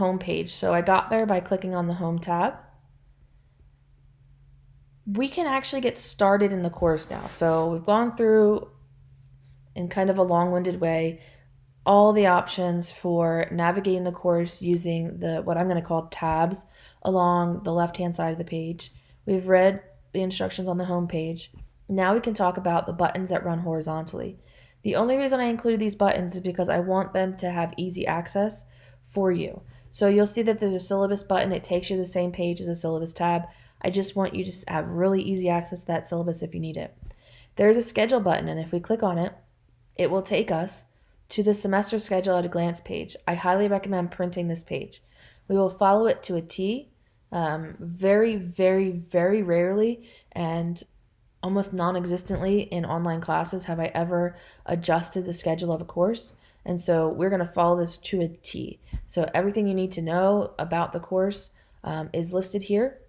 home page. So I got there by clicking on the home tab. We can actually get started in the course now. So we've gone through in kind of a long-winded way all the options for navigating the course using the what I'm going to call tabs along the left-hand side of the page. We've read the instructions on the home page. Now we can talk about the buttons that run horizontally. The only reason I included these buttons is because I want them to have easy access for you. So you'll see that there's a syllabus button. It takes you to the same page as the syllabus tab. I just want you to have really easy access to that syllabus if you need it. There's a schedule button, and if we click on it, it will take us to the semester schedule at a glance page. I highly recommend printing this page. We will follow it to a T. Um, very, very, very rarely and almost non existently in online classes have I ever adjusted the schedule of a course. And so we're going to follow this to a T. So everything you need to know about the course um, is listed here.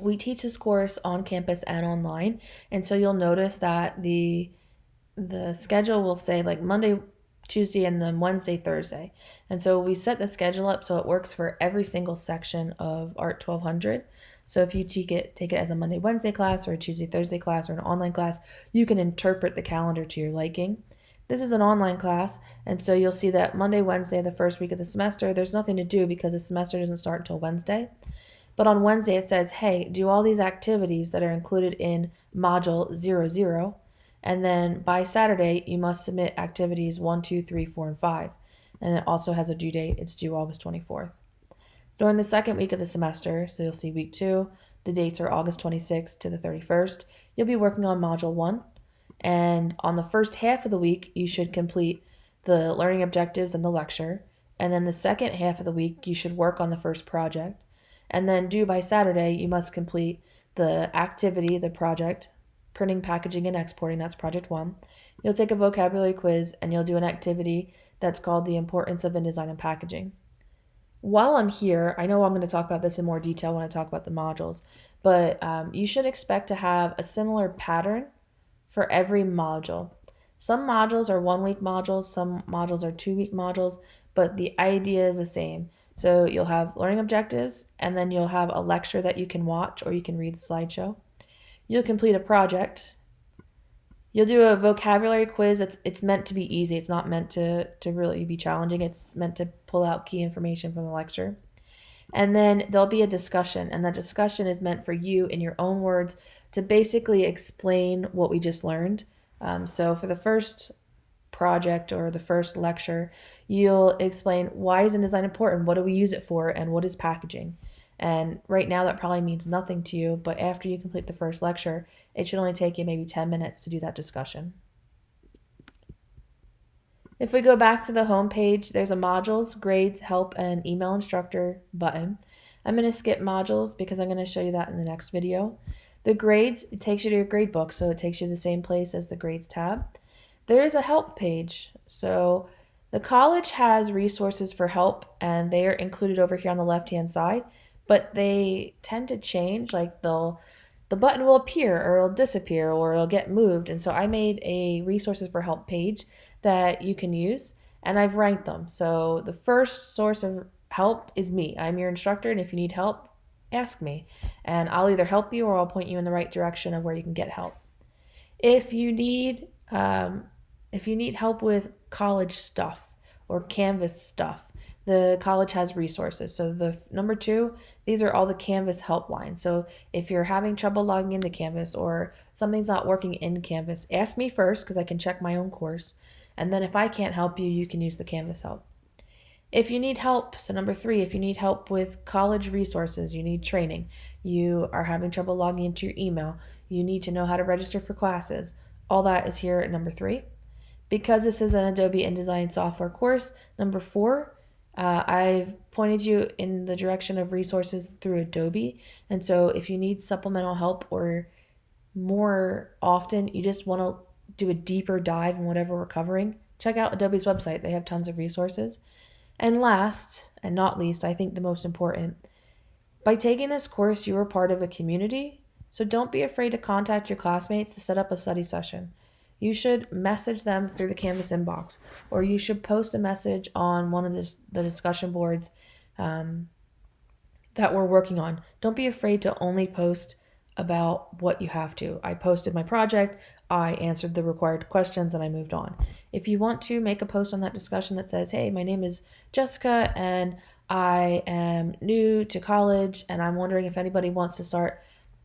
We teach this course on campus and online. And so you'll notice that the the schedule will say like Monday, Tuesday, and then Wednesday, Thursday. And so we set the schedule up so it works for every single section of Art 1200. So if you take it, take it as a Monday, Wednesday class or a Tuesday, Thursday class or an online class, you can interpret the calendar to your liking. This is an online class, and so you'll see that Monday, Wednesday, the first week of the semester, there's nothing to do because the semester doesn't start until Wednesday. But on Wednesday, it says, hey, do all these activities that are included in module 00, and then by Saturday, you must submit activities 1, 2, 3, 4, and 5. And it also has a due date, it's due August 24th. During the second week of the semester, so you'll see week 2, the dates are August 26th to the 31st, you'll be working on module 1, and on the first half of the week, you should complete the learning objectives and the lecture. And then the second half of the week, you should work on the first project. And then due by Saturday, you must complete the activity, the project, printing, packaging, and exporting. That's project one. You'll take a vocabulary quiz and you'll do an activity that's called the importance of InDesign and packaging. While I'm here, I know I'm going to talk about this in more detail when I talk about the modules, but um, you should expect to have a similar pattern for every module. Some modules are one week modules, some modules are two week modules, but the idea is the same. So you'll have learning objectives, and then you'll have a lecture that you can watch or you can read the slideshow. You'll complete a project. You'll do a vocabulary quiz. It's, it's meant to be easy. It's not meant to, to really be challenging. It's meant to pull out key information from the lecture. And then there'll be a discussion, and that discussion is meant for you in your own words to basically explain what we just learned. Um, so for the first project or the first lecture, you'll explain why is InDesign important, what do we use it for, and what is packaging. And right now that probably means nothing to you, but after you complete the first lecture, it should only take you maybe 10 minutes to do that discussion. If we go back to the home page, there's a modules, grades, help, and email instructor button. I'm going to skip modules because I'm going to show you that in the next video. The grades, it takes you to your grade book, so it takes you to the same place as the grades tab. There is a help page. So the college has resources for help and they are included over here on the left hand side, but they tend to change. Like they'll the button will appear or it'll disappear or it'll get moved. And so I made a resources for help page that you can use and I've ranked them. So the first source of help is me. I'm your instructor and if you need help, ask me and I'll either help you or I'll point you in the right direction of where you can get help. If you need um, if you need help with college stuff or Canvas stuff, the college has resources. So the number two, these are all the Canvas helpline. So if you're having trouble logging into Canvas or something's not working in Canvas, ask me first because I can check my own course. And then if I can't help you, you can use the Canvas help. If you need help, so number three, if you need help with college resources, you need training, you are having trouble logging into your email, you need to know how to register for classes, all that is here at number three. Because this is an Adobe InDesign software course, number four, uh, I've pointed you in the direction of resources through Adobe. And so if you need supplemental help or more often, you just want to do a deeper dive in whatever we're covering, check out Adobe's website. They have tons of resources. And last, and not least, I think the most important, by taking this course, you are part of a community, so don't be afraid to contact your classmates to set up a study session. You should message them through the Canvas inbox, or you should post a message on one of the, the discussion boards um, that we're working on. Don't be afraid to only post about what you have to. I posted my project, I answered the required questions, and I moved on. If you want to make a post on that discussion that says, hey, my name is Jessica and I am new to college and I'm wondering if anybody wants to start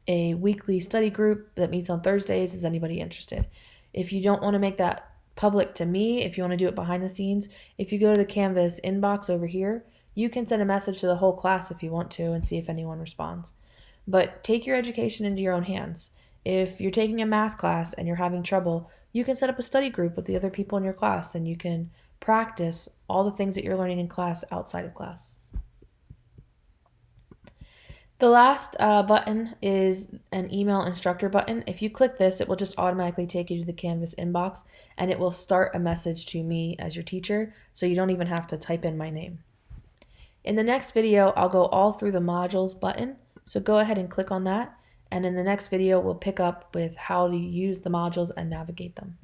a weekly study group that meets on Thursdays. Is anybody interested? If you don't want to make that public to me, if you want to do it behind the scenes, if you go to the Canvas inbox over here, you can send a message to the whole class if you want to and see if anyone responds. But take your education into your own hands. If you're taking a math class and you're having trouble, you can set up a study group with the other people in your class and you can practice all the things that you're learning in class outside of class. The last uh, button is an email instructor button. If you click this, it will just automatically take you to the Canvas inbox and it will start a message to me as your teacher, so you don't even have to type in my name. In the next video, I'll go all through the modules button, so go ahead and click on that, and in the next video, we'll pick up with how to use the modules and navigate them.